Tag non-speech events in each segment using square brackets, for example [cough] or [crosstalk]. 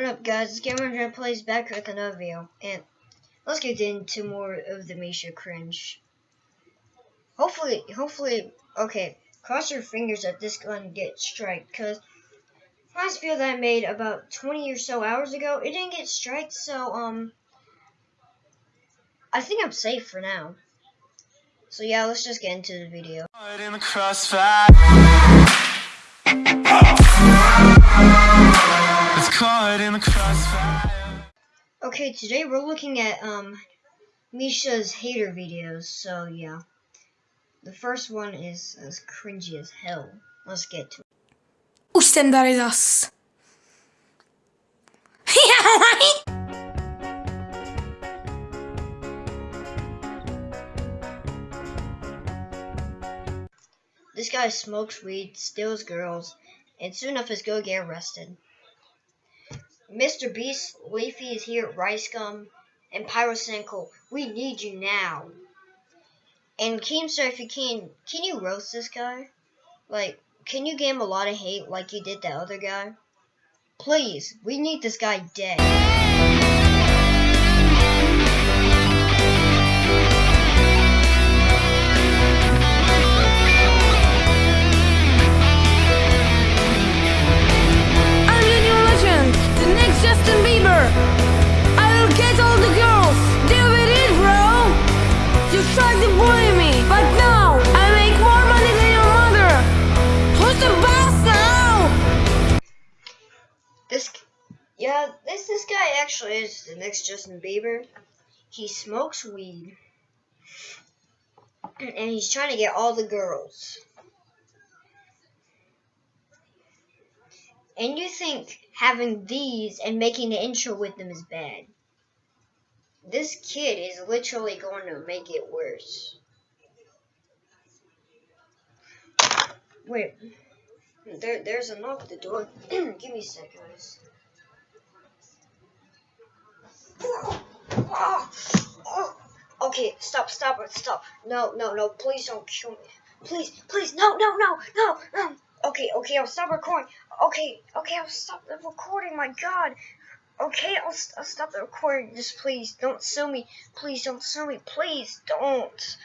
What up guys, it's Gamer Plays back with another video, and let's get into more of the Misha cringe. Hopefully, hopefully, okay, cross your fingers that this gun gets strike, because last video that I made about 20 or so hours ago, it didn't get strike, so, um, I think I'm safe for now. So yeah, let's just get into the video. Okay, today we're looking at um Misha's hater videos, so yeah. The first one is as cringy as hell. Let's get to it. Ustendarizas. [laughs] yeah, right? This guy smokes weed, steals girls, and soon enough is gonna get arrested. Mr. Beast, Leafy is here, Rice Gum, and Pyrocynical. We need you now. And Keemstar, if you can, can you roast this guy? Like, can you give him a lot of hate like you did that other guy? Please, we need this guy dead. Yeah, this this guy actually is the next Justin Bieber. He smokes weed. And he's trying to get all the girls. And you think having these and making the intro with them is bad. This kid is literally going to make it worse. Wait. There, there's a knock at the door. [clears throat] Give me a second, guys. Oh, oh, okay, stop, stop stop. No, no, no, please don't kill me. Please, please, no, no, no, no, no. Okay, okay, I'll stop recording. Okay, okay, I'll stop the recording, my god. Okay, I'll, I'll stop the recording. Just please, don't sue me. Please don't sue me. Please don't.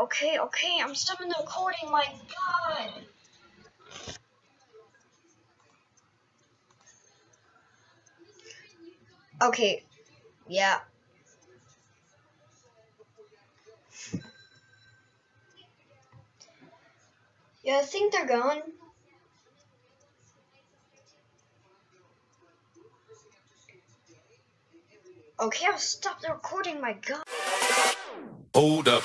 okay, okay, I'm stopping the recording, my god. Okay, yeah. Yeah, I think they're gone. Okay, I'll stop the recording, my god. Hold up.